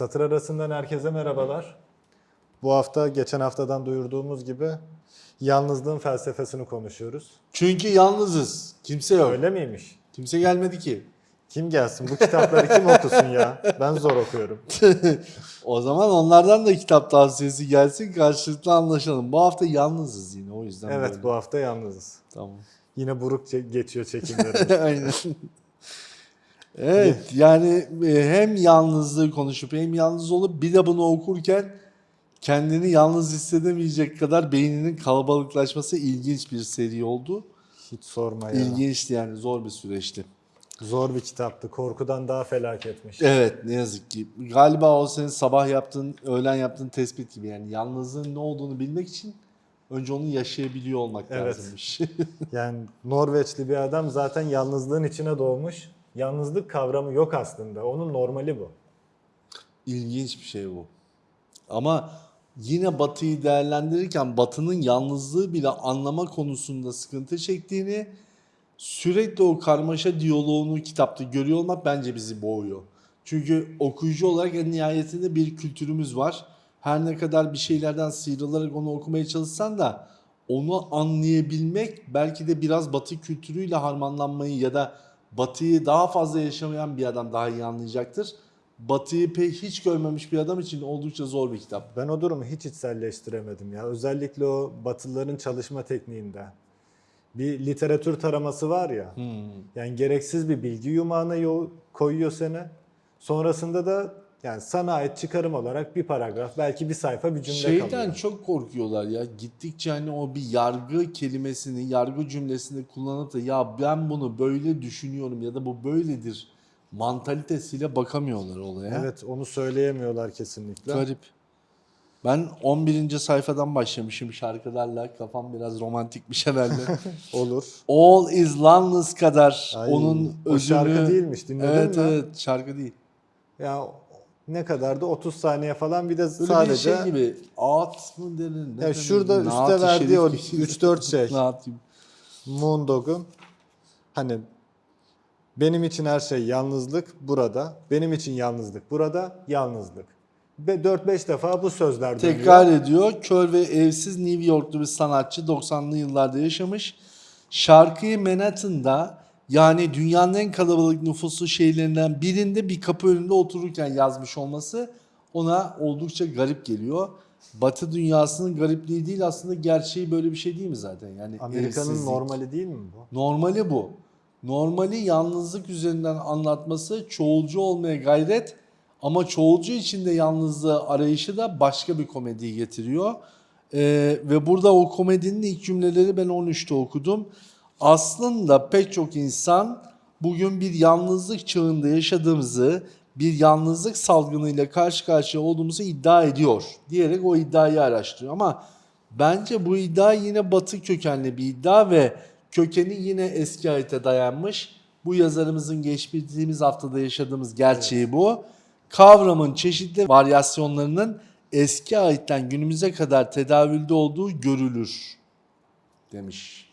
Satır arasından herkese merhabalar. Bu hafta geçen haftadan duyurduğumuz gibi yalnızlığın felsefesini konuşuyoruz. Çünkü yalnızız. Kimse yok. Öyle miymiş? Kimse gelmedi ki. Kim gelsin? Bu kitapları kim okusun ya? Ben zor okuyorum. O zaman onlardan da kitap tavsiyesi gelsin karşılıklı anlaşalım. Bu hafta yalnızız yine o yüzden Evet böyle. bu hafta yalnızız. Tamam. Yine buruk geçiyor çekimlerimiz. Aynen. Evet yani e, hem yalnızlığı konuşup hem yalnız olup bir de bunu okurken kendini yalnız hissedemeyecek kadar beyninin kalabalıklaşması ilginç bir seri oldu. Hiç sorma ya. İlginçti yani zor bir süreçti. Zor bir kitaptı. Korkudan daha felaketmiş. Evet ne yazık ki. Galiba o senin sabah yaptığın, öğlen yaptığın tespit gibi yani yalnızlığın ne olduğunu bilmek için önce onu yaşayabiliyor olmak Evet. lazımmış. Yani Norveçli bir adam zaten yalnızlığın içine doğmuş. Yalnızlık kavramı yok aslında. Onun normali bu. İlginç bir şey bu. Ama yine Batı'yı değerlendirirken Batı'nın yalnızlığı bile anlama konusunda sıkıntı çektiğini sürekli o karmaşa diyaloğunu kitapta görüyor olmak bence bizi boğuyor. Çünkü okuyucu olarak en nihayetinde bir kültürümüz var. Her ne kadar bir şeylerden sıyrılarak onu okumaya çalışsan da onu anlayabilmek belki de biraz Batı kültürüyle harmanlanmayı ya da Batı'yı daha fazla yaşamayan bir adam daha iyi anlayacaktır. Batı'yı pek hiç görmemiş bir adam için oldukça zor bir kitap. Ben o durumu hiç içselleştiremedim ya. Özellikle o Batılıların çalışma tekniğinde. Bir literatür taraması var ya. Yani gereksiz bir bilgi yumağına yo- koyuyor seni. Sonrasında da yani sana ait çıkarım olarak bir paragraf, belki bir sayfa bir cümle Şeyden kalıyor. çok korkuyorlar ya. Gittikçe hani o bir yargı kelimesini, yargı cümlesini kullanıp da ya ben bunu böyle düşünüyorum ya da bu böyledir mantalitesiyle bakamıyorlar olaya. Evet, onu söyleyemiyorlar kesinlikle. Garip. Ben 11. sayfadan başlamışım şarkılarla. Kafam biraz romantikmiş herhalde. Olur. All is Loneless kadar Ay, onun o özünü... şarkı değilmiş, dinledin evet, mi? Evet şarkı değil. Ya ne kadardı? 30 saniye falan bir de Böyle sadece bir şey gibi. At mı denir? Ne Ya denir? şurada Naat-ı üstte verdiği o Şerif gibi. 3-4 şey. Naat gibi. Moondog'un hani benim için her şey yalnızlık burada. Benim için yalnızlık burada. Yalnızlık. Ve 4-5 defa bu sözler dönüyor. Tekrar ediyor. Kör ve evsiz New Yorklu bir sanatçı 90'lı yıllarda yaşamış. Şarkıyı Manhattan'da yani dünyanın en kalabalık nüfuslu şehirlerinden birinde bir kapı önünde otururken yazmış olması ona oldukça garip geliyor. Batı dünyasının garipliği değil aslında gerçeği böyle bir şey değil mi zaten? Yani Amerika'nın evsizlik. normali değil mi bu? Normali bu. Normali yalnızlık üzerinden anlatması çoğulcu olmaya gayret ama çoğulcu içinde yalnızlığı arayışı da başka bir komediyi getiriyor. Ee, ve burada o komedinin ilk cümleleri ben 13'te okudum. Aslında pek çok insan bugün bir yalnızlık çağında yaşadığımızı, bir yalnızlık salgınıyla karşı karşıya olduğumuzu iddia ediyor diyerek o iddiayı araştırıyor. Ama bence bu iddia yine batı kökenli bir iddia ve kökeni yine eski ayete dayanmış. Bu yazarımızın geçtiğimiz haftada yaşadığımız gerçeği bu. Kavramın çeşitli varyasyonlarının eski ayetten günümüze kadar tedavülde olduğu görülür demiş.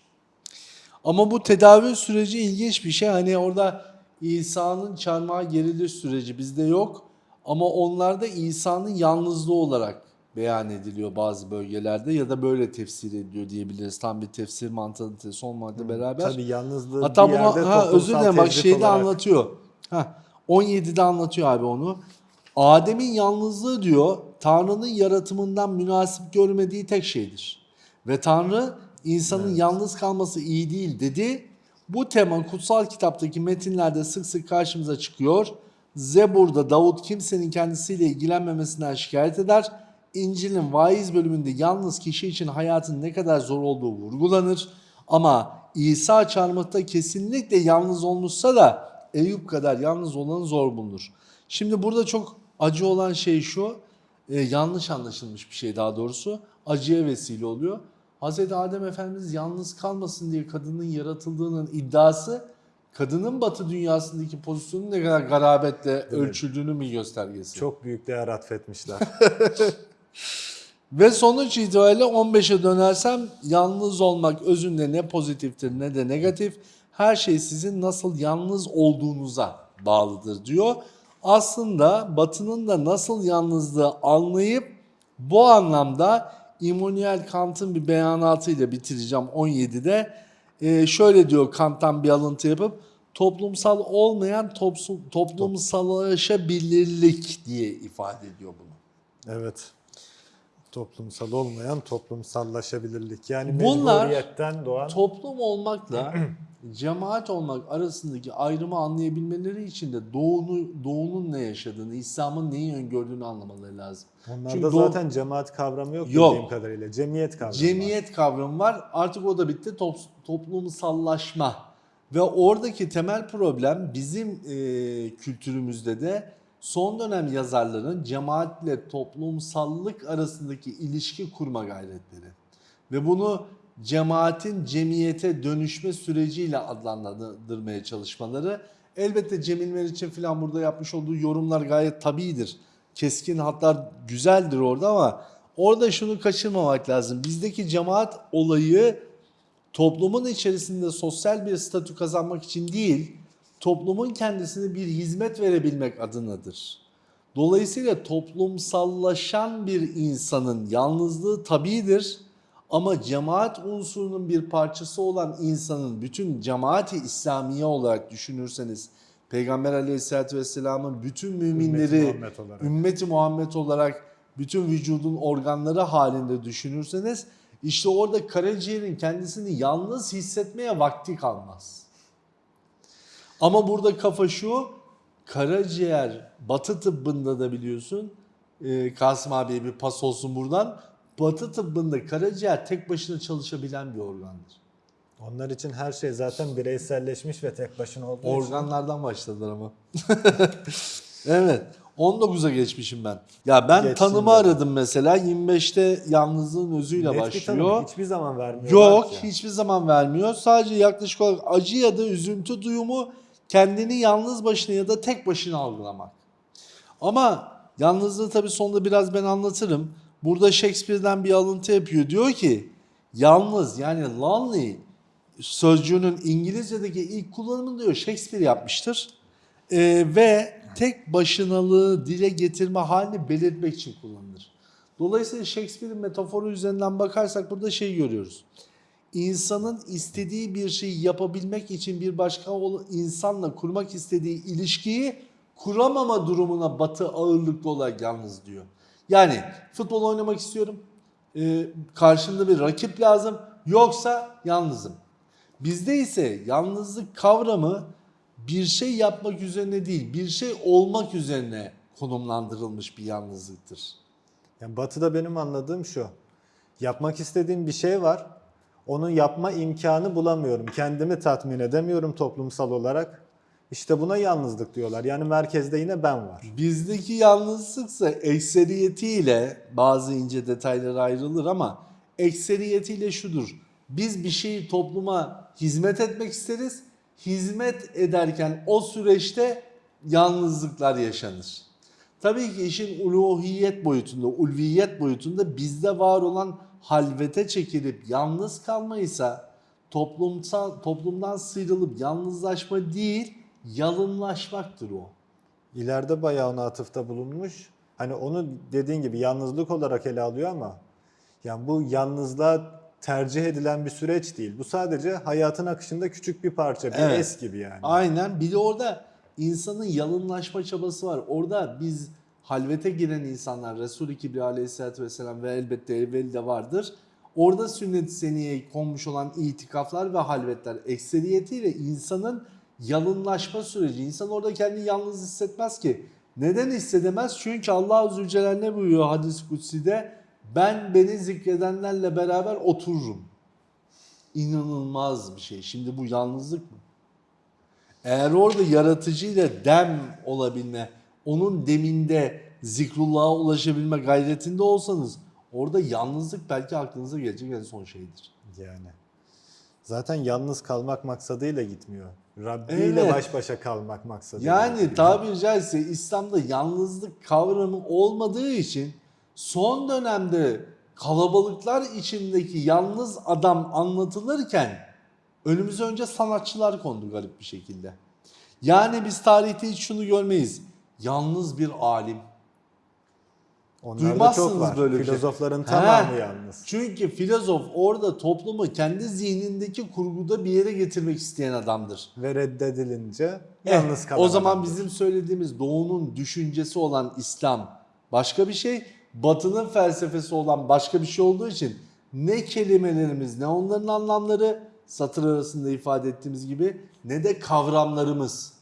Ama bu tedavi süreci ilginç bir şey. Hani orada İsa'nın çarmıha geriliş süreci bizde yok. Ama onlarda İsa'nın yalnızlığı olarak beyan ediliyor bazı bölgelerde ya da böyle tefsir ediliyor diyebiliriz. Tam bir tefsir mantalitesi olmakla beraber. Tabii yalnızlığı Hatta bir bunu yerde ha, özür dilerim bak şeyde olarak- anlatıyor. Ha, 17'de anlatıyor abi onu. Adem'in yalnızlığı diyor Tanrı'nın yaratımından münasip görmediği tek şeydir. Ve Tanrı insanın yalnız kalması iyi değil dedi. Bu tema kutsal kitaptaki metinlerde sık sık karşımıza çıkıyor. Zebur'da Davut kimsenin kendisiyle ilgilenmemesinden şikayet eder. İncil'in vaiz bölümünde yalnız kişi için hayatın ne kadar zor olduğu vurgulanır. Ama İsa çarmıhta kesinlikle yalnız olmuşsa da Eyüp kadar yalnız olanı zor bulunur. Şimdi burada çok acı olan şey şu, e, yanlış anlaşılmış bir şey daha doğrusu. Acıya vesile oluyor. Hz. Adem Efendimiz yalnız kalmasın diye kadının yaratıldığının iddiası kadının batı dünyasındaki pozisyonu ne kadar garabetle ölçüldüğünün bir göstergesi. Çok büyük değer atfetmişler. Ve sonuç itibariyle 15'e dönersem yalnız olmak özünde ne pozitiftir ne de negatif. Her şey sizin nasıl yalnız olduğunuza bağlıdır diyor. aslında Batı'nın da nasıl yalnızlığı anlayıp bu anlamda Immanuel Kant'ın bir beyanatıyla bitireceğim 17'de. Ee, şöyle diyor Kant'tan bir alıntı yapıp toplumsal olmayan toplumsallaşabilirlik diye ifade ediyor bunu. Evet. Toplumsal olmayan toplumsallaşabilirlik. Yani Bunlar mecburiyetten doğan Toplum olmakla cemaat olmak arasındaki ayrımı anlayabilmeleri için de doğunu, doğunun ne yaşadığını, İslam'ın neyi öngördüğünü anlamaları lazım. onlarda Çünkü doğu- zaten cemaat kavramı yok, Yok. bildiğim kadarıyla. Cemiyet kavramı var. Cemiyet kavramı var. Artık o da bitti. Top, toplumsallaşma. Ve oradaki temel problem bizim e, kültürümüzde de son dönem yazarların cemaatle toplumsallık arasındaki ilişki kurma gayretleri. Ve bunu cemaatin cemiyete dönüşme süreciyle adlandırmaya çalışmaları. Elbette Cemil Meriç'in falan burada yapmış olduğu yorumlar gayet tabidir. Keskin hatlar güzeldir orada ama orada şunu kaçırmamak lazım. Bizdeki cemaat olayı toplumun içerisinde sosyal bir statü kazanmak için değil, toplumun kendisine bir hizmet verebilmek adınadır. Dolayısıyla toplumsallaşan bir insanın yalnızlığı tabidir ama cemaat unsurunun bir parçası olan insanın bütün cemaati İslamiye olarak düşünürseniz Peygamber aleyhissalatü vesselamın bütün müminleri Muhammed olarak. ümmeti Muhammed olarak bütün vücudun organları halinde düşünürseniz işte orada karaciğerin kendisini yalnız hissetmeye vakti kalmaz. Ama burada kafa şu, karaciğer batı tıbbında da biliyorsun, e, Kasım abiye bir pas olsun buradan. Batı tıbbında karaciğer tek başına çalışabilen bir organdır. Onlar için her şey zaten bireyselleşmiş ve tek başına olduğu için. Organlardan başladılar ama. evet. 19'a geçmişim ben. Ya ben Geçsin tanımı de. aradım mesela. 25'te yalnızlığın özüyle Net bir başlıyor. tanım hiçbir zaman vermiyorlar Yok hiçbir zaman vermiyor. Sadece yaklaşık olarak acı ya da üzüntü duyumu kendini yalnız başına ya da tek başına algılamak. Ama yalnızlığı tabii sonunda biraz ben anlatırım. Burada Shakespeare'den bir alıntı yapıyor. Diyor ki yalnız yani lonely sözcüğünün İngilizce'deki ilk kullanımını diyor Shakespeare yapmıştır. Ee, ve tek başınalığı dile getirme halini belirtmek için kullanılır. Dolayısıyla Shakespeare'in metaforu üzerinden bakarsak burada şey görüyoruz. İnsanın istediği bir şeyi yapabilmek için bir başka insanla kurmak istediği ilişkiyi kuramama durumuna batı ağırlıklı olarak yalnız diyor. Yani futbol oynamak istiyorum, ee, karşımda bir rakip lazım, yoksa yalnızım. Bizde ise yalnızlık kavramı bir şey yapmak üzerine değil, bir şey olmak üzerine konumlandırılmış bir yalnızlıktır. Yani batıda benim anladığım şu. Yapmak istediğim bir şey var. Onu yapma imkanı bulamıyorum. Kendimi tatmin edemiyorum toplumsal olarak. İşte buna yalnızlık diyorlar. Yani merkezde yine ben var. Bizdeki yalnızlıksa ekseriyetiyle bazı ince detaylar ayrılır ama ekseriyetiyle şudur. Biz bir şeyi topluma hizmet etmek isteriz. Hizmet ederken o süreçte yalnızlıklar yaşanır. Tabii ki işin uluhiyet boyutunda, ulviyet boyutunda bizde var olan halvete çekilip yalnız kalmaysa toplumsal toplumdan sıyrılıp yalnızlaşma değil, yalınlaşmaktır o. İleride bayağı ona atıfta bulunmuş. Hani onu dediğin gibi yalnızlık olarak ele alıyor ama yani bu yalnızlığa tercih edilen bir süreç değil. Bu sadece hayatın akışında küçük bir parça, bir Evet. es gibi yani. Aynen. Bir de orada insanın yalınlaşma çabası var. Orada biz halvete giren insanlar Resul-i Kibri aleyhissalatü vesselam ve elbette evveli de vardır. Orada sünnet-i seniyeye konmuş olan itikaflar ve halvetler ekseriyetiyle insanın yalınlaşma süreci. İnsan orada kendini yalnız hissetmez ki. Neden hissedemez? Çünkü Allah Zülcelal ne buyuruyor hadis-i kutsi'de? Ben beni zikredenlerle beraber otururum. İnanılmaz bir şey. Şimdi bu yalnızlık mı? Eğer orada yaratıcıyla dem olabilme, onun deminde zikrullah'a ulaşabilme gayretinde olsanız orada yalnızlık belki aklınıza gelecek en son şeydir. Yani. Zaten yalnız kalmak maksadıyla gitmiyor. Rabbi ile Evet. baş başa kalmak maksadıyla. Yani gidiyor. tabiri caizse İslam'da yalnızlık kavramı olmadığı için son dönemde kalabalıklar içindeki yalnız adam anlatılırken önümüze önce sanatçılar kondu garip bir şekilde. Yani biz tarihte hiç şunu görmeyiz. Yalnız bir alim. Onlar Duymazsınız çok var. böyle bir şey. Filozofların He. tamamı yalnız. Çünkü filozof orada toplumu kendi zihnindeki kurguda bir yere getirmek isteyen adamdır. Ve reddedilince Eh, yalnız kalan O zaman adamdır. bizim söylediğimiz doğunun düşüncesi olan İslam başka bir şey, batının felsefesi olan başka bir şey olduğu için ne kelimelerimiz ne onların anlamları satır arasında ifade ettiğimiz gibi ne de kavramlarımız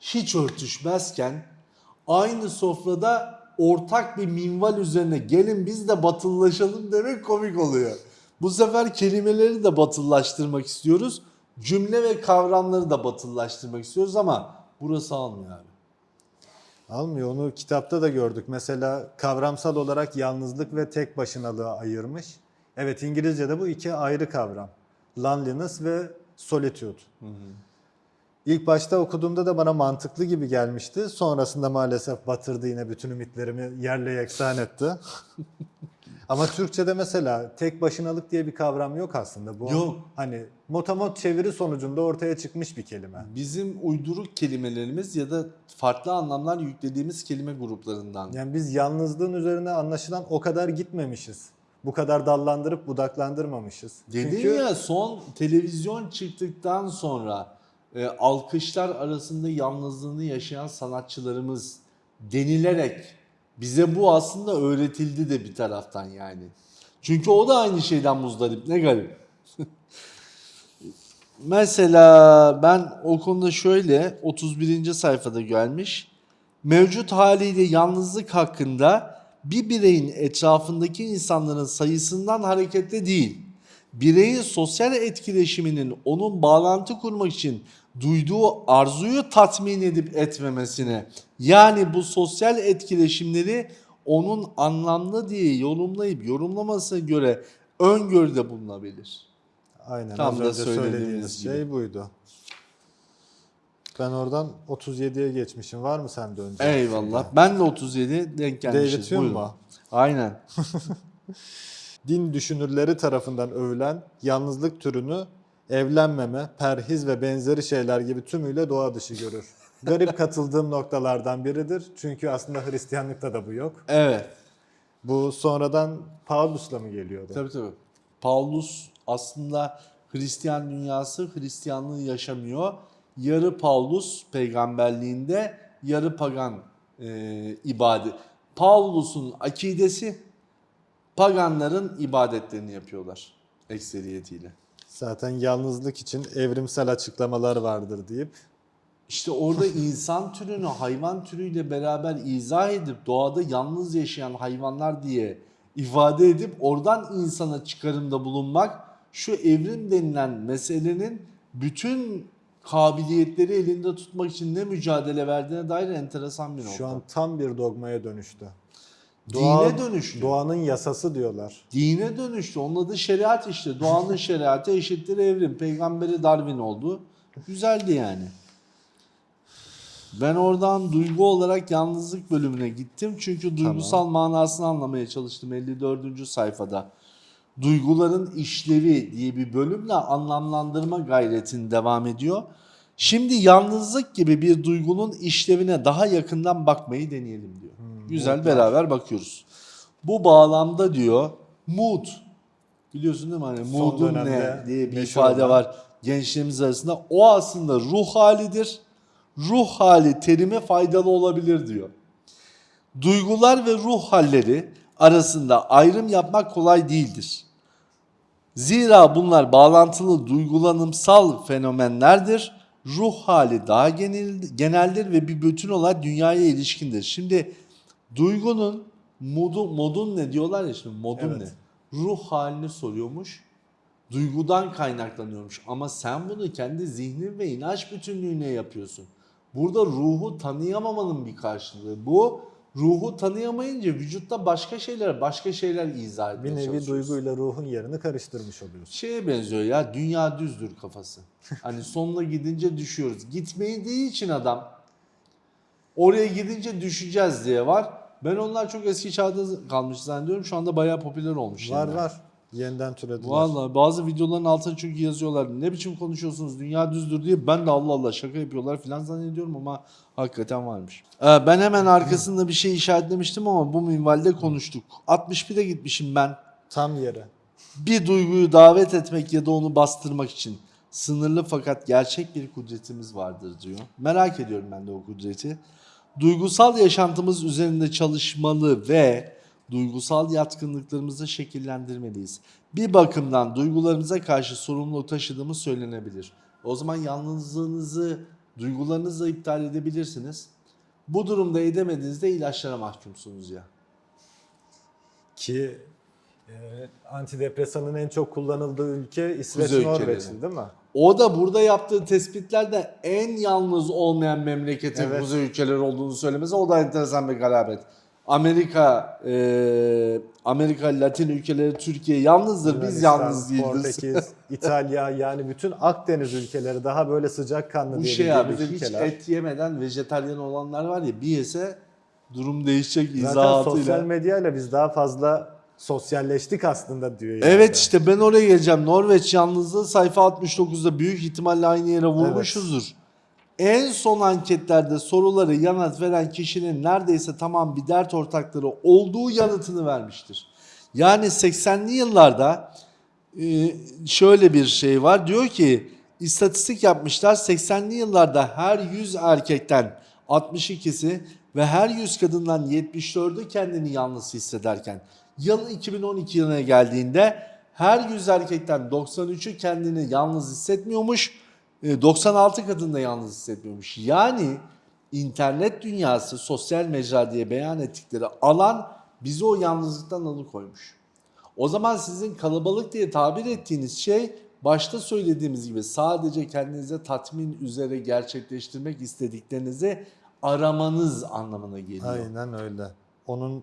hiç örtüşmezken aynı sofrada ortak bir minval üzerine gelin biz de batılılaşalım demek komik oluyor. Bu sefer kelimeleri de batıllaştırmak istiyoruz. Cümle ve kavramları da batıllaştırmak istiyoruz ama burası almıyor abi. Almıyor. Onu kitapta da gördük. Mesela kavramsal olarak yalnızlık ve tek başınalığı ayırmış. Evet İngilizce'de bu iki ayrı kavram. Loneliness ve solitude. İlk başta okuduğumda da bana mantıklı gibi gelmişti. Sonrasında maalesef batırdı yine bütün ümitlerimi yerle yeksan etti. Ama Türkçe'de mesela tek başınalık diye bir kavram yok aslında. Bu Yok. hani motamot çeviri sonucunda ortaya çıkmış bir kelime. Bizim uyduruk kelimelerimiz ya da farklı anlamlar yüklediğimiz kelime gruplarından. Yani biz yalnızlığın üzerine anlaşılan o kadar gitmemişiz. Bu kadar dallandırıp budaklandırmamışız. Dedin Çünkü ya son televizyon çıktıktan sonra e, alkışlar arasında yalnızlığını yaşayan sanatçılarımız denilerek bize bu aslında öğretildi de bir taraftan yani. Çünkü o da aynı şeyden muzdarip. Ne garip. Mesela ben o konuda şöyle 31. sayfada gelmiş. Mevcut haliyle yalnızlık hakkında bir bireyin etrafındaki insanların sayısından hareketle değil, bireyin sosyal etkileşiminin onun bağlantı kurmak için duyduğu arzuyu tatmin edip etmemesine, yani bu sosyal etkileşimleri onun anlamlı diye yorumlayıp yorumlamasına göre öngörüde bulunabilir. aynen Tam az da önce söylediğiniz söylediğiniz gibi. şey buydu. Ben oradan 37'ye geçmişim. Var mı sende önce? Eyvallah. Ben de 37 denk gelmişiz. David Hume mu? Aynen. Din düşünürleri tarafından övülen yalnızlık türünü evlenmeme, perhiz ve benzeri şeyler gibi tümüyle doğa dışı görür. Garip katıldığım noktalardan biridir. Çünkü aslında Hristiyanlıkta da bu yok. Evet. Bu sonradan Paulus'la mı geliyordu? Tabii tabii. Paulus aslında Hristiyan dünyası Hristiyanlığı yaşamıyor. Yarı Paulus peygamberliğinde, yarı pagan e, ibadet. Paulus'un akidesi paganların ibadetlerini yapıyorlar ekseriyetiyle. Zaten yalnızlık için evrimsel açıklamalar vardır deyip İşte orada insan türünü hayvan türüyle beraber izah edip doğada yalnız yaşayan hayvanlar diye ifade edip oradan insana çıkarımda bulunmak şu evrim denilen meselenin bütün kabiliyetleri elinde tutmak için ne mücadele verdiğine dair enteresan bir nokta. şu an tam bir dogmaya dönüştü. Dine dönüştü. Doğanın yasası diyorlar. Dine dönüştü. Onun adı şeriat işte. Doğanın şeriatı eşittir evrim. Peygamberi Darwin oldu. Güzeldi yani. Ben oradan duygu olarak yalnızlık bölümüne gittim. Çünkü duygusal manasını anlamaya çalıştım 54. sayfada. Duyguların işlevi diye bir bölümle anlamlandırma gayretini devam ediyor. Şimdi yalnızlık gibi bir duygunun işlevine daha yakından bakmayı deneyelim diyor. Güzel beraber bakıyoruz. Bu bağlamda diyor mood biliyorsun değil mi hani Son mood'un ne diye bir ifade olan. var gençliğimiz arasında. O aslında ruh halidir. Ruh hali terime faydalı olabilir diyor. Duygular ve ruh halleri arasında ayrım yapmak kolay değildir. Zira bunlar bağlantılı duygulanımsal fenomenlerdir. Ruh hali daha genel, geneldir ve bir bütün olarak dünyaya ilişkindir. Şimdi duygunun modu, modun ne diyorlar ya şimdi modun Evet. ne? Ruh halini soruyormuş. Duygudan kaynaklanıyormuş. Ama sen bunu kendi zihnin ve inanç bütünlüğüne yapıyorsun. Burada ruhu tanıyamamanın bir karşılığı. Bu ruhu tanıyamayınca vücutta başka şeyler, başka şeyler izah etmeye Bir nevi duyguyla ruhun yerini karıştırmış oluyorsun. şeye benziyor ya dünya düzdür kafası. Hani sonuna gidince düşüyoruz. Gitmeyi için adam oraya gidince düşeceğiz diye var. Ben onlar çok eski çağda kalmış zannediyorum. Şu anda bayağı popüler olmuş. Var yeniden. var. Yeniden türediler. Vallahi bazı videoların altına çünkü yazıyorlar. Ne biçim konuşuyorsunuz dünya düzdür diye. Ben de Allah Allah şaka yapıyorlar falan zannediyorum ama hakikaten varmış. Ee, ben hemen arkasında bir şey işaretlemiştim ama bu minvalde konuştuk. 61'e gitmişim ben. Tam yere. Bir duyguyu davet etmek ya da onu bastırmak için sınırlı fakat gerçek bir kudretimiz vardır diyor. Merak ediyorum ben de o kudreti. Duygusal yaşantımız üzerinde çalışmalı ve duygusal yatkınlıklarımızı şekillendirmeliyiz. Bir bakımdan duygularımıza karşı sorumluluk taşıdığımız söylenebilir. O zaman yalnızlığınızı duygularınızla iptal edebilirsiniz. Bu durumda edemediğinizde ilaçlara mahkumsunuz ya. Ki e, antidepresanın en çok kullanıldığı ülke İsveç ülkeleri. değil mi? O da burada yaptığı tespitlerde en yalnız olmayan memleketin Evet. kuzey ülkeleri olduğunu söylemesi o da enteresan bir garabet. Amerika, e, Amerika, Latin ülkeleri, Türkiye yalnızdır. Biz yalnız değiliz. Portekiz, İtalya yani bütün Akdeniz ülkeleri daha böyle sıcakkanlı Bu şey abi hiç et yemeden vejetaryen olanlar var ya bir yese durum değişecek Zaten izahatıyla. sosyal medyayla biz daha fazla sosyalleştik aslında diyor. yani. Evet işte ben oraya geleceğim. Norveç yalnızlığı sayfa 69'da büyük ihtimalle aynı yere vurmuşuzdur. En son anketlerde soruları yanıt veren kişinin neredeyse tamam bir dert ortakları olduğu yanıtını vermiştir. Yani 80'li yıllarda e, şöyle bir şey var. Diyor ki istatistik yapmışlar 80'li yıllarda her 100 erkekten 62'si ve her 100 kadından 74'ü kendini yalnız hissederken yıl 2012 yılına geldiğinde her 100 erkekten 93'ü kendini yalnız hissetmiyormuş. e, 96 kadın da yalnız hissetmiyormuş. Yani internet dünyası sosyal mecra diye beyan ettikleri alan bizi o yalnızlıktan alıkoymuş. O zaman sizin kalabalık diye tabir ettiğiniz şey başta söylediğimiz gibi sadece kendinize tatmin üzere gerçekleştirmek istediklerinizi aramanız anlamına geliyor. Aynen öyle. Onun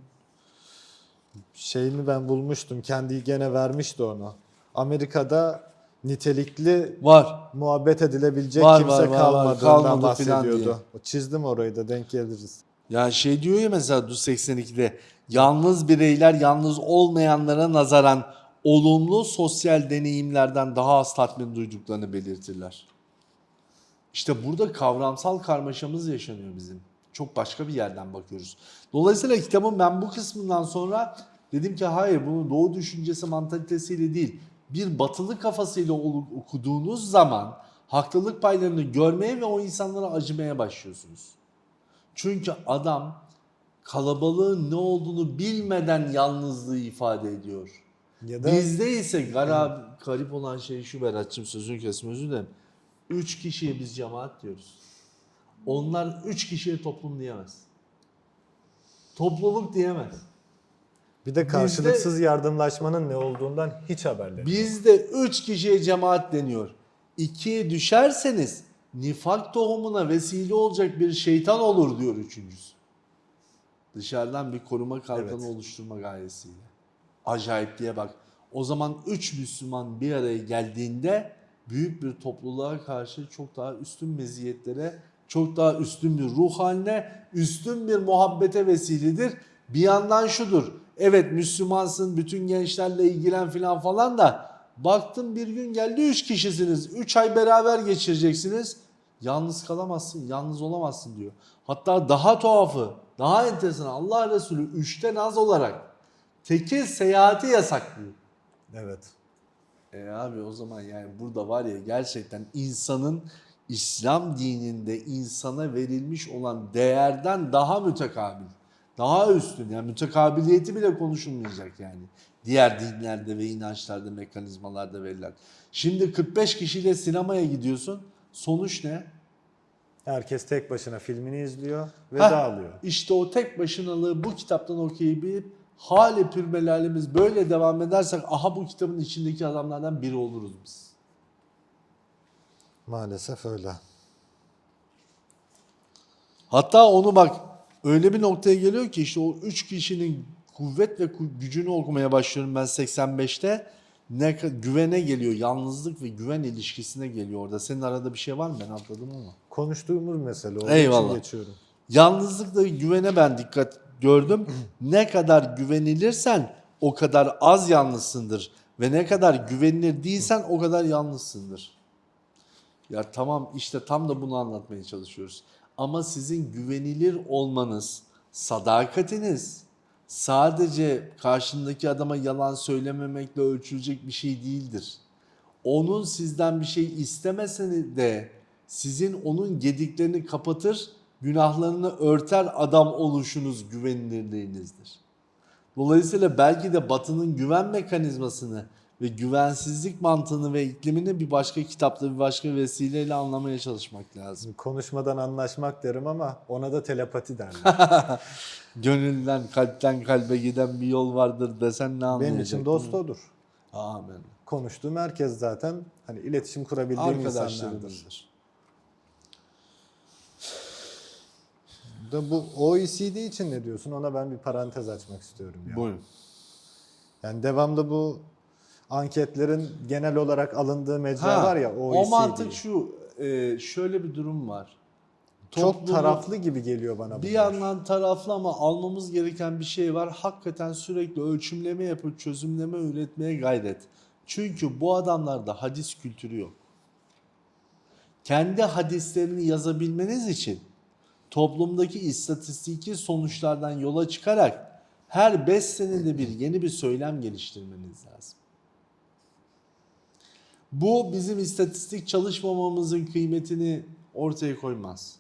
şeyini ben bulmuştum. Kendi gene vermişti onu. Amerika'da nitelikli Var. muhabbet edilebilecek Var, kimse var, var, kalmadığından Kalmadı filan diye. bahsediyordu. Çizdim orayı da denk geliriz. Ya şey diyor ya mesela Du 82'de yalnız bireyler yalnız olmayanlara nazaran olumlu sosyal deneyimlerden daha az tatmin duyduklarını belirtirler. İşte burada kavramsal karmaşamız yaşanıyor bizim. Çok başka bir yerden bakıyoruz. Dolayısıyla kitabın ben bu kısmından sonra dedim ki hayır bunu doğu düşüncesi mantalitesiyle değil bir batılı kafasıyla okuduğunuz zaman haklılık paylarını görmeye ve o insanlara acımaya başlıyorsunuz. Çünkü adam kalabalığın ne olduğunu bilmeden yalnızlığı ifade ediyor. Ya da Bizde ise garip, garip olan şey şu Berat'cığım sözünü kesme özür dilerim. Üç kişiye biz cemaat diyoruz. Onlar üç kişiye toplum diyemez. Topluluk diyemez. bir de karşılıksız yardımlaşmanın ne olduğundan hiç haberleri. Bizde üç kişiye cemaat deniyor. İkiye düşerseniz nifak tohumuna vesile olacak bir şeytan olur diyor üçüncüsü. Dışarıdan bir koruma kalkanı Evet. oluşturma gayesiyle. Acayip diye bak. O zaman üç Müslüman bir araya geldiğinde büyük bir topluluğa karşı çok daha üstün meziyetlere, çok daha üstün bir ruh haline, üstün bir muhabbete vesiledir. Bir yandan şudur. Evet Müslümansın, bütün gençlerle ilgilen filan falan da baktın bir gün geldi üç kişisiniz. Üç ay beraber geçireceksiniz. Yalnız kalamazsın, yalnız olamazsın diyor. Hatta daha tuhafı, daha enteresan Allah Resulü üçten az olarak tekil seyahati yasaklıyor. Evet. E abi o zaman yani burada var ya gerçekten insanın İslam dininde insana verilmiş olan değerden daha mütekabil. Daha üstün yani mütekabiliyeti bile konuşulmayacak yani. Diğer dinlerde ve inançlarda, mekanizmalarda verilen. Şimdi 45 kişiyle sinemaya gidiyorsun. Sonuç ne? Herkes tek başına filmini izliyor ve Heh, dağılıyor. İşte o tek başınalığı bu kitaptan okuyup hali pürmelalimiz böyle devam edersek aha bu kitabın içindeki adamlardan biri oluruz biz. Maalesef öyle. Hatta onu bak öyle bir noktaya geliyor ki işte o üç kişinin kuvvet ve gücünü okumaya başlıyorum ben 85'te. Ne güvene geliyor, yalnızlık ve güven ilişkisine geliyor orada. Senin arada bir şey var mı? Ben atladım ama. Konuştuğumuz mesele. Onun Eyvallah. için geçiyorum. Yalnızlıkla güvene ben dikkat gördüm. ne kadar güvenilirsen o kadar az yalnızsındır. Ve ne kadar güvenilir değilsen o kadar yalnızsındır. Ya tamam işte tam da bunu anlatmaya çalışıyoruz. Ama sizin güvenilir olmanız, sadakatiniz sadece karşındaki adama yalan söylememekle ölçülecek bir şey değildir. Onun sizden bir şey istemeseni de sizin onun gediklerini kapatır, günahlarını örter adam oluşunuz güvenilirliğinizdir. Dolayısıyla belki de Batı'nın güven mekanizmasını ve güvensizlik mantığını ve iklimini bir başka kitapta bir başka vesileyle anlamaya çalışmak lazım. Konuşmadan anlaşmak derim ama ona da telepati derler. Gönülden, kalpten kalbe giden bir yol vardır desen ne anlayacak? Benim için dost odur. Amin. Konuştuğum herkes zaten hani iletişim kurabildiğim insanlardır. Da bu OECD için ne diyorsun? Ona ben bir parantez açmak istiyorum ya. Buyurun. Yani devamlı bu anketlerin genel olarak alındığı mecra Ha, var ya OECD. o mantık şu, e, şöyle bir durum var. Çok Toplumu- taraflı gibi geliyor bana Bir bunlar. yandan taraflı ama almamız gereken bir şey var. Hakikaten sürekli ölçümleme yapıp çözümleme üretmeye gayret. Çünkü bu adamlarda hadis kültürü yok. Kendi hadislerini yazabilmeniz için toplumdaki istatistiki sonuçlardan yola çıkarak her 5 senede bir yeni bir söylem geliştirmeniz lazım. Bu bizim istatistik çalışmamamızın kıymetini ortaya koymaz.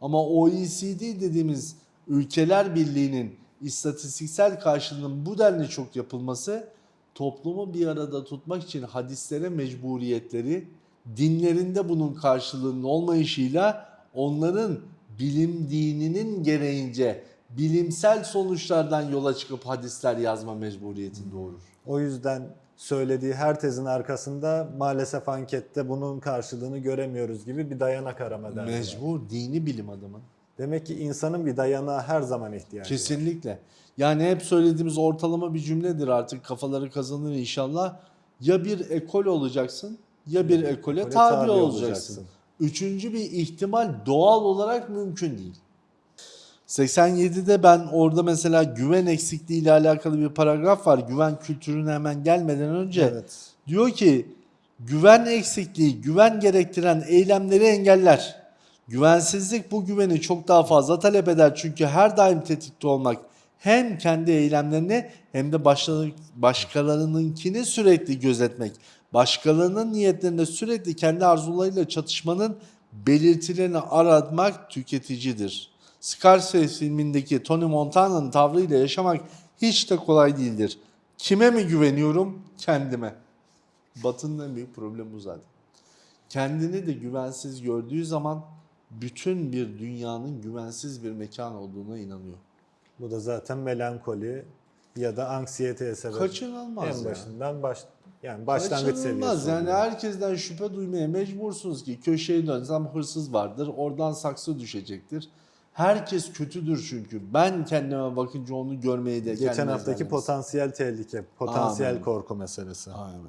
Ama OECD dediğimiz ülkeler birliğinin istatistiksel karşılığının bu denli çok yapılması toplumu bir arada tutmak için hadislere mecburiyetleri, dinlerinde bunun karşılığının olmayışıyla onların bilim dininin gereğince bilimsel sonuçlardan yola çıkıp hadisler yazma mecburiyetini doğurur. O yüzden söylediği her tezin arkasında maalesef ankette bunun karşılığını göremiyoruz gibi bir dayanak arama derdi. var. Mecbur dini bilim adamı. Demek ki insanın bir dayanağa her zaman ihtiyacı var. Kesinlikle. Yani hep söylediğimiz ortalama bir cümledir artık kafaları kazanır inşallah. Ya bir ekol olacaksın ya bir ekole ekole tabi, tabi olacaksın. olacaksın. Üçüncü bir ihtimal doğal olarak mümkün değil. 87'de ben orada mesela güven eksikliği ile alakalı bir paragraf var. Güven kültürüne hemen gelmeden önce Evet. diyor ki güven eksikliği güven gerektiren eylemleri engeller. Güvensizlik bu güveni çok daha fazla talep eder çünkü her daim tetikte olmak hem kendi eylemlerini hem de başkaları- başkalarınınkini sürekli gözetmek, başkalarının niyetlerinde sürekli kendi arzularıyla çatışmanın belirtilerini aratmak tüketicidir. Scarface filmindeki Tony Montana'nın tavrıyla yaşamak hiç de kolay değildir. Kime mi güveniyorum? Kendime. Batı'nın en büyük problemi bu zaten. Kendini de güvensiz gördüğü zaman bütün bir dünyanın güvensiz bir mekan olduğuna inanıyor. Bu da zaten melankoli ya da anksiyeteye sebep. Kaçınılmaz en ya. başından baş yani başlangıç seviyesi. Yani herkesten şüphe duymaya mecbursunuz ki köşeye dönsem hırsız vardır, oradan saksı düşecektir. Herkes kötüdür çünkü. Ben kendime bakınca onu görmeyi de Geçen haftaki zannetsin. potansiyel tehlike, potansiyel Amin. korku meselesi. Aynen.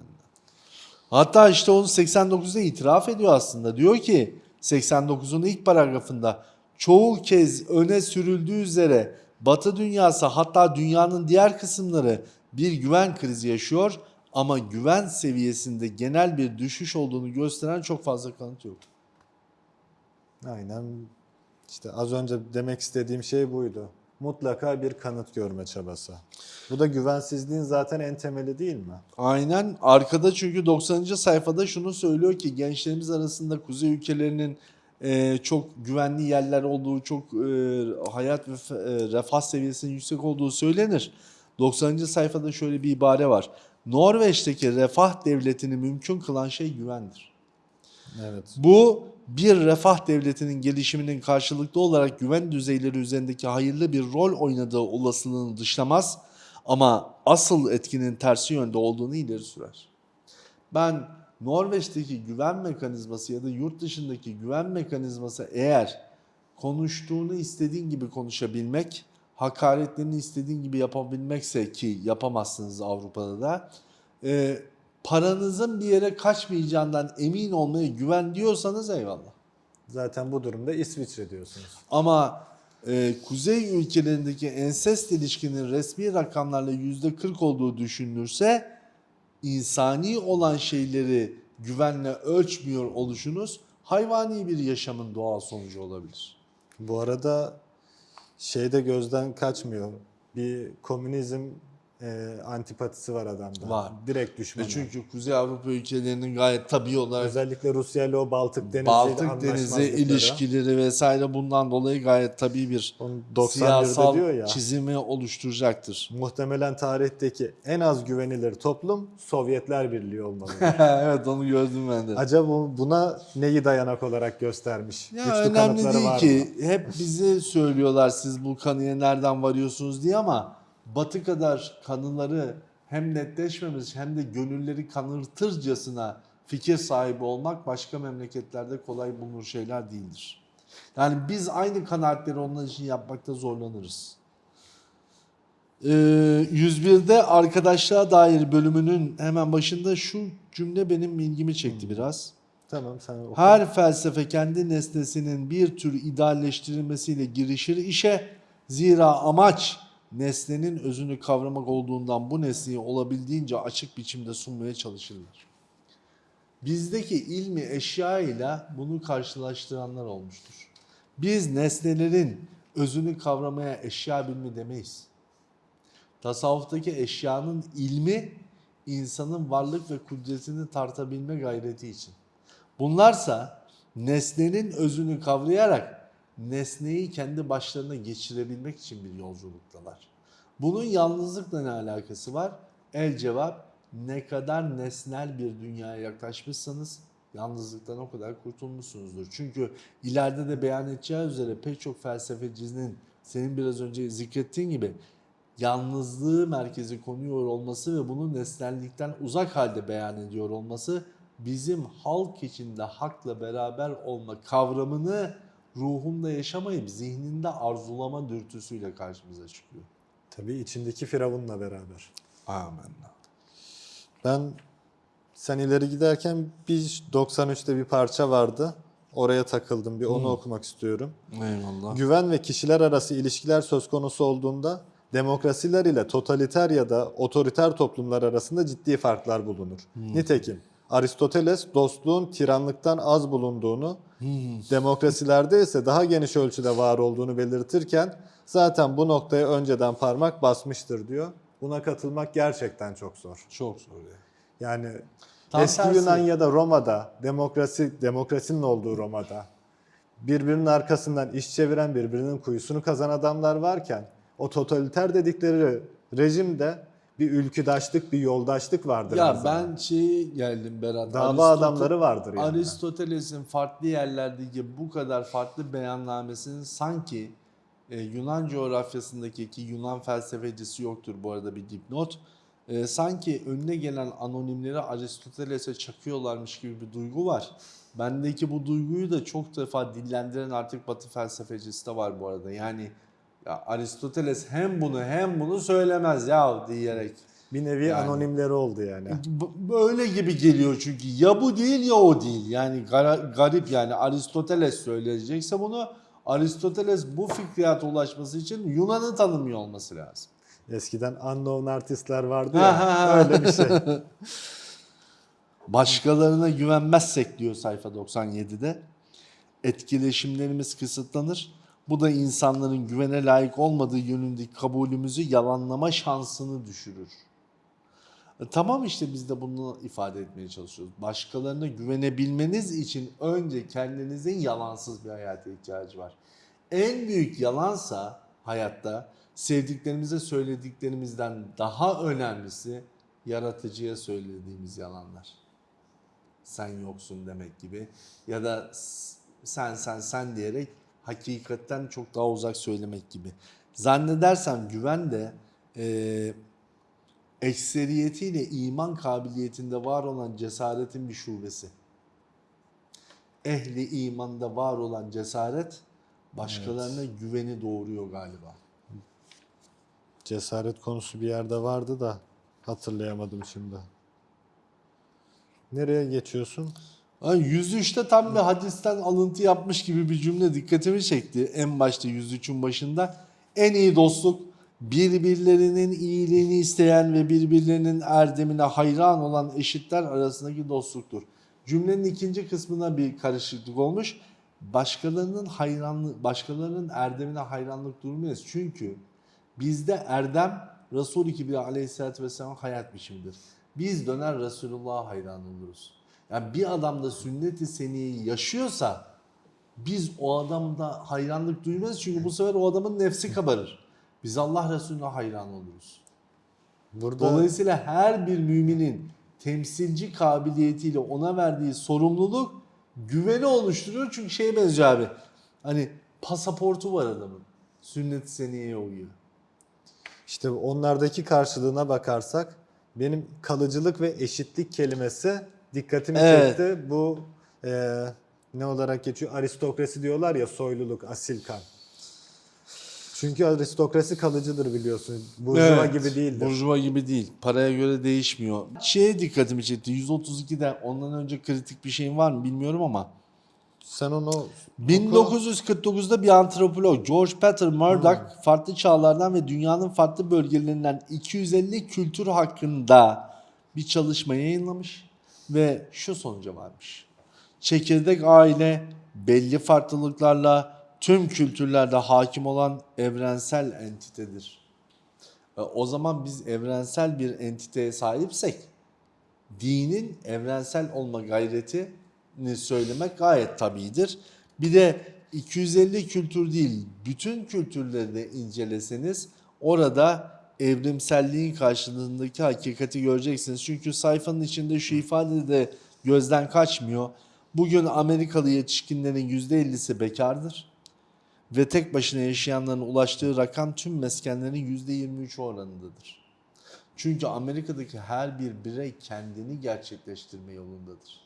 Hatta işte onu 89'da itiraf ediyor aslında. Diyor ki 89'un ilk paragrafında çoğu kez öne sürüldüğü üzere Batı dünyası hatta dünyanın diğer kısımları bir güven krizi yaşıyor ama güven seviyesinde genel bir düşüş olduğunu gösteren çok fazla kanıt yok. Aynen. İşte az önce demek istediğim şey buydu. Mutlaka bir kanıt görme çabası. Bu da güvensizliğin zaten en temeli değil mi? Aynen arkada çünkü 90. sayfada şunu söylüyor ki gençlerimiz arasında kuzey ülkelerinin e, çok güvenli yerler olduğu, çok e, hayat ve e, refah seviyesinin yüksek olduğu söylenir. 90. sayfada şöyle bir ibare var. Norveç'teki refah devletini mümkün kılan şey güvendir. Evet. Bu bir refah devletinin gelişiminin karşılıklı olarak güven düzeyleri üzerindeki hayırlı bir rol oynadığı olasılığını dışlamaz ama asıl etkinin tersi yönde olduğunu ileri sürer. Ben Norveç'teki güven mekanizması ya da yurt dışındaki güven mekanizması eğer konuştuğunu istediğin gibi konuşabilmek, hakaretlerini istediğin gibi yapabilmekse ki yapamazsınız Avrupa'da da, e, paranızın bir yere kaçmayacağından emin olmaya güven diyorsanız eyvallah. Zaten bu durumda İsviçre diyorsunuz. Ama e, kuzey ülkelerindeki ensest ilişkinin resmi rakamlarla yüzde 40 olduğu düşünülürse insani olan şeyleri güvenle ölçmüyor oluşunuz hayvani bir yaşamın doğal sonucu olabilir. Bu arada şey de gözden kaçmıyor. Bir komünizm e, antipatisi var adamda. Var. Direkt Ve düşman. çünkü Kuzey Avrupa ülkelerinin gayet tabii olarak Özellikle Rusya ile o Baltık Denizi Baltık Denizi ilişkileri vesaire bundan dolayı gayet tabii bir 91'de siyasal diyor ya. çizimi oluşturacaktır. Muhtemelen tarihteki en az güvenilir toplum Sovyetler Birliği olmalı. evet onu gördüm ben de. Acaba bu- buna neyi dayanak olarak göstermiş? Ya Güçlü önemli değil ki. mı? Hep bize söylüyorlar siz bu kanıya nereden varıyorsunuz diye ama Batı kadar kanıları hem netleşmemiş hem de gönülleri kanırtırcasına fikir sahibi olmak başka memleketlerde kolay bulunur şeyler değildir. Yani biz aynı kanaatleri onlar için yapmakta zorlanırız. Ee, 101'de arkadaşlığa dair bölümünün hemen başında şu cümle benim ilgimi çekti biraz. Tamam sen oku. Her felsefe kendi nesnesinin bir tür idealleştirilmesiyle girişir işe. Zira amaç nesnenin özünü kavramak olduğundan bu nesneyi olabildiğince açık biçimde sunmaya çalışırlar. Bizdeki ilmi eşya ile bunu karşılaştıranlar olmuştur. Biz nesnelerin özünü kavramaya eşya bilmi demeyiz. Tasavvuftaki eşyanın ilmi insanın varlık ve kudretini tartabilme gayreti için. Bunlarsa nesnenin özünü kavrayarak nesneyi kendi başlarına geçirebilmek için bir yolculuktalar. Bunun yalnızlıkla ne alakası var? El cevap ne kadar nesnel bir dünyaya yaklaşmışsanız yalnızlıktan o kadar kurtulmuşsunuzdur. Çünkü ileride de beyan edeceği üzere pek çok felsefecinin senin biraz önce zikrettiğin gibi yalnızlığı merkezi konuyor olması ve bunu nesnellikten uzak halde beyan ediyor olması bizim halk içinde hakla beraber olma kavramını ruhunda yaşamayıp zihninde arzulama dürtüsüyle karşımıza çıkıyor. Tabii içindeki Firavun'la beraber. Amen. Ben sen ileri giderken bir 93'te bir parça vardı. Oraya takıldım. Bir onu okumak istiyorum. Eyvallah. Güven ve kişiler arası ilişkiler söz konusu olduğunda demokrasiler ile totaliter ya da otoriter toplumlar arasında ciddi farklar bulunur. Nitekim Aristoteles dostluğun tiranlıktan az bulunduğunu, demokrasilerde ise daha geniş ölçüde var olduğunu belirtirken zaten bu noktaya önceden parmak basmıştır diyor. Buna katılmak gerçekten çok zor. Çok zor ya. Yani Tam eski tersi. Yunan ya da Roma'da demokrasi demokrasinin olduğu Roma'da birbirinin arkasından iş çeviren birbirinin kuyusunu kazan adamlar varken o totaliter dedikleri rejimde bir ülküdaşlık, bir yoldaşlık vardır. Ya ben şey geldim Berat. dava Aristotel- adamları vardır yani. Aristoteles'in farklı yerlerdeki bu kadar farklı beyannamesinin sanki e, Yunan coğrafyasındaki ki Yunan felsefecisi yoktur bu arada bir dipnot. E, sanki önüne gelen anonimleri Aristoteles'e çakıyorlarmış gibi bir duygu var. Bendeki bu duyguyu da çok defa dillendiren artık Batı felsefecisi de var bu arada. Yani ya Aristoteles hem bunu hem bunu söylemez ya diyerek. bir nevi Yani. anonimleri oldu yani. Böyle gibi geliyor çünkü ya bu değil ya o değil. Yani gara- garip yani Aristoteles söyleyecekse bunu Aristoteles bu fikriyata ulaşması için Yunan'ı tanımıyor olması lazım. Eskiden unknown artistler vardı ya. öyle bir şey. Başkalarına güvenmezsek diyor sayfa 97'de etkileşimlerimiz kısıtlanır. Bu da insanların güvene layık olmadığı yönündeki kabulümüzü yalanlama şansını düşürür. E, Tamam işte biz de bunu ifade etmeye çalışıyoruz. Başkalarına güvenebilmeniz için önce kendinizin yalansız bir hayata ihtiyacı var. En büyük yalansa hayatta sevdiklerimize söylediklerimizden daha önemlisi yaratıcıya söylediğimiz yalanlar. Sen yoksun demek gibi ya da sen sen sen diyerek hakikatten çok daha uzak söylemek gibi. Zannedersem güven de eee ekseriyetiyle iman kabiliyetinde var olan cesaretin bir şubesi. Ehli imanda var olan cesaret başkalarına güveni doğuruyor galiba. Cesaret konusu bir yerde vardı da hatırlayamadım şimdi. Nereye geçiyorsun? Ha, 103'te tam bir hadisten alıntı yapmış gibi bir cümle dikkatimi çekti. En başta 103'ün başında en iyi dostluk birbirlerinin iyiliğini isteyen ve birbirlerinin erdemine hayran olan eşitler arasındaki dostluktur. Cümlenin ikinci kısmına bir karışıklık olmuş. Başkalarının hayranlık, başkalarının erdemine hayranlık durmayız. Çünkü bizde erdem Resul-i Kibriya aleyhissalatü vesselam hayat biçimidir. Biz döner Resulullah'a hayran oluruz. Yani bir adam da sünnet-i seniyeyi yaşıyorsa biz o adamda hayranlık duymayız çünkü bu sefer o adamın nefsi kabarır. Biz Allah Resulüne hayran oluruz. Burada Dolayısıyla her bir müminin temsilci kabiliyetiyle ona verdiği sorumluluk güveni oluşturuyor. Çünkü şeye benziyor abi. Hani pasaportu var adamın. Sünnet-i seniyeye uyuyor. işte onlardaki karşılığına bakarsak benim kalıcılık ve eşitlik kelimesi dikkatimi Evet. çekti. Bu e, ne olarak geçiyor? Aristokrasi diyorlar ya soyluluk, asil kan. Çünkü aristokrasi kalıcıdır biliyorsun. Burjuva Evet, gibi değildir. Burjuva gibi değil. Paraya göre değişmiyor. Şeye dikkatimi çekti. 132'de ondan önce kritik bir şeyin var mı bilmiyorum ama Sen onu 1949'da bir antropolog George Peter Murdoch farklı çağlardan ve dünyanın farklı bölgelerinden 250 kültür hakkında bir çalışma yayınlamış ve şu sonuca varmış. Çekirdek aile belli farklılıklarla tüm kültürlerde hakim olan evrensel entitedir. E, O zaman biz evrensel bir entiteye sahipsek dinin evrensel olma gayretini söylemek gayet tabidir. Bir de 250 kültür değil, bütün kültürleri de inceleseniz orada evrimselliğin karşılığındaki hakikati göreceksiniz. Çünkü sayfanın içinde şu ifade de gözden kaçmıyor. Bugün Amerikalı yetişkinlerin %50'si bekardır ve tek başına yaşayanların ulaştığı rakam tüm meskenlerin %23 oranındadır. Çünkü Amerika'daki her bir birey kendini gerçekleştirme yolundadır.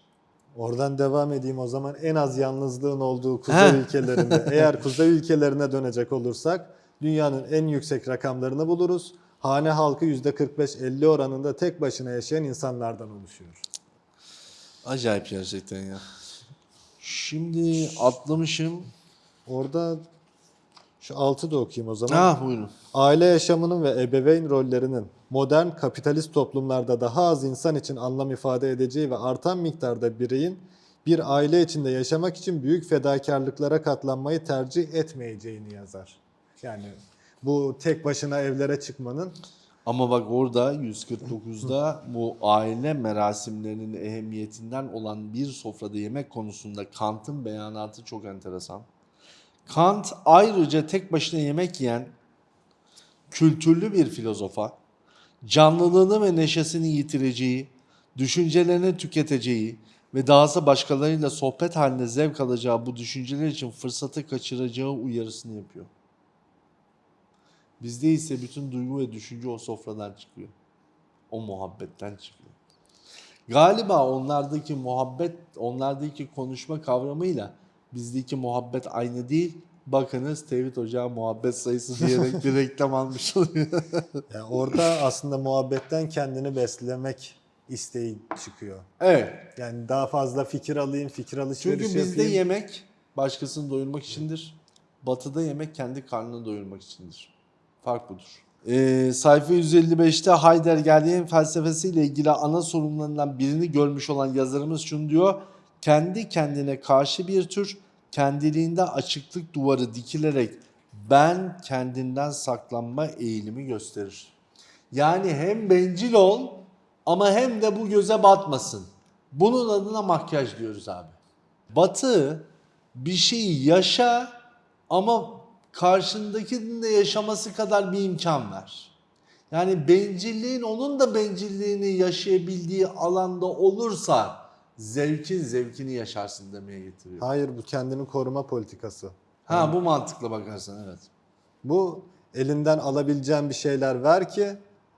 Oradan devam edeyim o zaman en az yalnızlığın olduğu kuzey ülkelerinde. Eğer kuzey ülkelerine dönecek olursak dünyanın en yüksek rakamlarını buluruz. Hane halkı %45-50 oranında tek başına yaşayan insanlardan oluşuyor. Acayip gerçekten ya. Şimdi atlamışım. Orada şu altı da okuyayım o zaman. Ha buyurun. Aile yaşamının ve ebeveyn rollerinin modern kapitalist toplumlarda daha az insan için anlam ifade edeceği ve artan miktarda bireyin bir aile içinde yaşamak için büyük fedakarlıklara katlanmayı tercih etmeyeceğini yazar. Yani bu tek başına evlere çıkmanın Ama bak orada 149'da bu aile merasimlerinin ehemmiyetinden olan bir sofrada yemek konusunda Kant'ın beyanatı çok enteresan. Kant ayrıca tek başına yemek yiyen kültürlü bir filozofa canlılığını ve neşesini yitireceği, düşüncelerini tüketeceği ve dahası başkalarıyla sohbet halinde zevk alacağı bu düşünceler için fırsatı kaçıracağı uyarısını yapıyor. Bizde ise bütün duygu ve düşünce o sofradan çıkıyor. O muhabbetten çıkıyor. Galiba onlardaki muhabbet, onlardaki konuşma kavramıyla bizdeki muhabbet aynı değil. Bakınız Tevhid Ocağı muhabbet sayısı diyerek bir reklam almış oluyor. yani orada aslında muhabbetten kendini beslemek isteği çıkıyor. evet. Yani daha fazla fikir alayım, fikir alışverişi Çünkü bizde yapayım. yemek başkasını doyurmak içindir. Batıda yemek kendi karnını doyurmak içindir. Fark budur. Ee, sayfa 155'te Heidegger'in felsefesiyle ilgili ana sorunlarından birini görmüş olan yazarımız şunu diyor. Kendi kendine karşı bir tür kendiliğinde açıklık duvarı dikilerek ben kendinden saklanma eğilimi gösterir. Yani hem bencil ol ama hem de bu göze batmasın. Bunun adına makyaj diyoruz abi. Batı bir şeyi yaşa ama karşındakinin de yaşaması kadar bir imkan ver. Yani bencilliğin onun da bencilliğini yaşayabildiği alanda olursa zevkin zevkini yaşarsın demeye getiriyor. Hayır bu kendini koruma politikası. Ha bu mantıkla bakarsan evet. Bu elinden alabileceğin bir şeyler ver ki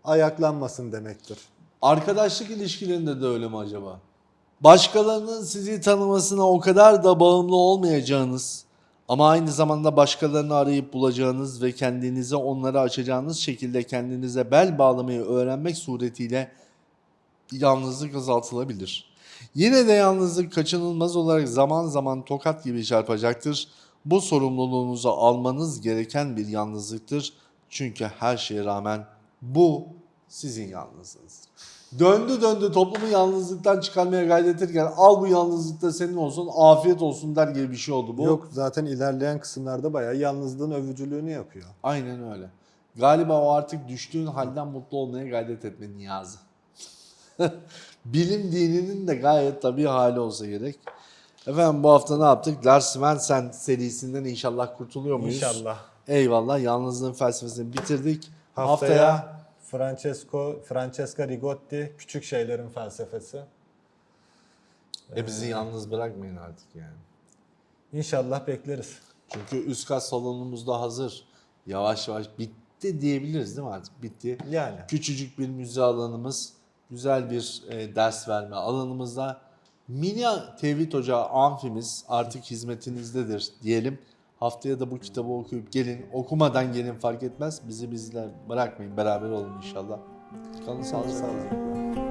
ayaklanmasın demektir. Arkadaşlık ilişkilerinde de öyle mi acaba? Başkalarının sizi tanımasına o kadar da bağımlı olmayacağınız ama aynı zamanda başkalarını arayıp bulacağınız ve kendinize onları açacağınız şekilde kendinize bel bağlamayı öğrenmek suretiyle yalnızlık azaltılabilir. Yine de yalnızlık kaçınılmaz olarak zaman zaman tokat gibi çarpacaktır. Bu sorumluluğunuzu almanız gereken bir yalnızlıktır. Çünkü her şeye rağmen bu sizin yalnızlığınızdır. Döndü döndü toplumu yalnızlıktan çıkarmaya gayret ederken al bu yalnızlık da senin olsun afiyet olsun der gibi bir şey oldu bu. Yok zaten ilerleyen kısımlarda bayağı yalnızlığın övücülüğünü yapıyor. Aynen öyle. Galiba o artık düştüğün halden mutlu olmaya gayret etme niyazı. Bilim dininin de gayet tabii hali olsa gerek. Efendim bu hafta ne yaptık? Lars Svensson serisinden inşallah kurtuluyor muyuz? İnşallah. Eyvallah. Yalnızlığın felsefesini bitirdik. Haftaya, Francesco Francesca Rigotti Küçük Şeylerin Felsefesi. e bizi yalnız bırakmayın artık yani. İnşallah bekleriz. Çünkü üst kat salonumuz da hazır. Yavaş yavaş bitti diyebiliriz değil mi artık? Bitti. Yani. Küçücük bir müze alanımız, güzel bir e, ders verme alanımızda. Mini Tevhid Hoca amfimiz artık hizmetinizdedir diyelim. Haftaya da bu kitabı okuyup gelin. Okumadan gelin fark etmez. Bizi bizler bırakmayın. Beraber olun inşallah. Kalın sağlıcakla. Sağlıcakla.